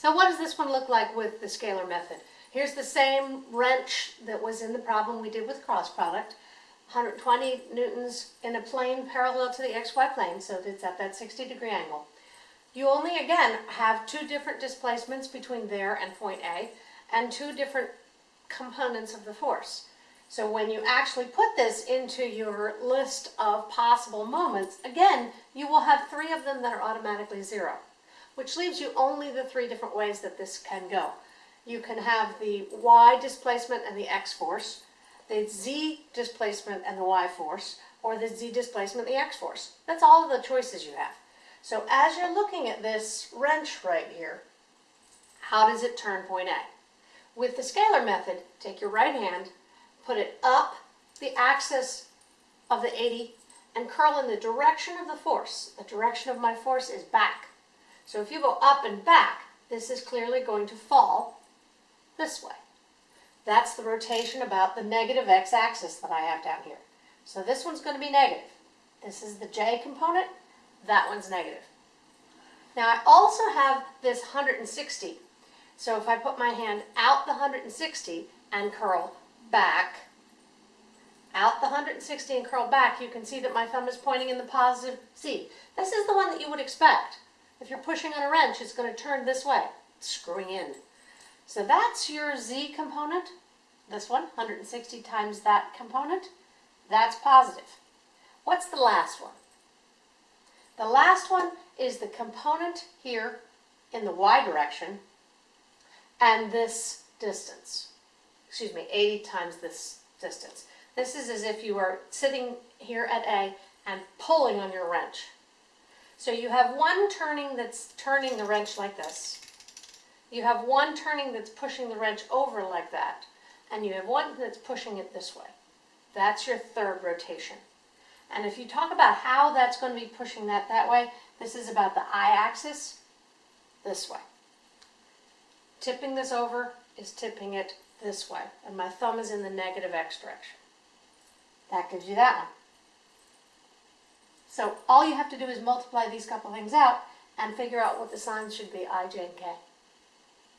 So what does this one look like with the scalar method? Here's the same wrench that was in the problem we did with cross product. 120 newtons in a plane parallel to the xy plane, so it's at that 60 degree angle. You only, again, have two different displacements between there and point A, and two different components of the force. So when you actually put this into your list of possible moments, again, you will have three of them that are automatically zero, which leaves you only the three different ways that this can go. You can have the y displacement and the x force, the z displacement and the y force, or the z displacement and the x force. That's all of the choices you have. So as you're looking at this wrench right here, how does it turn point A? With the scalar method, take your right hand, put it up the axis of the 80 and curl in the direction of the force. The direction of my force is back. So if you go up and back, this is clearly going to fall this way. That's the rotation about the negative x-axis that I have down here. So this one's going to be negative. This is the j component, that one's negative. Now I also have this 160. So if I put my hand out the 160 and curl back, out the 160 and curl back, you can see that my thumb is pointing in the positive Z. This is the one that you would expect. If you're pushing on a wrench, it's going to turn this way, screwing in. So that's your Z component, this one, 160 times that component. That's positive. What's the last one? The last one is the component here in the y direction and this distance. Excuse me, 80 times this distance. This is as if you were sitting here at A and pulling on your wrench. So you have one turning that's turning the wrench like this. You have one turning that's pushing the wrench over like that. And you have one that's pushing it this way. That's your third rotation. And if you talk about how that's going to be pushing that that way, this is about the i-axis this way. Tipping this over is tipping it this way, and my thumb is in the negative x direction. That gives you that one. So all you have to do is multiply these couple things out and figure out what the signs should be, i, j, and k.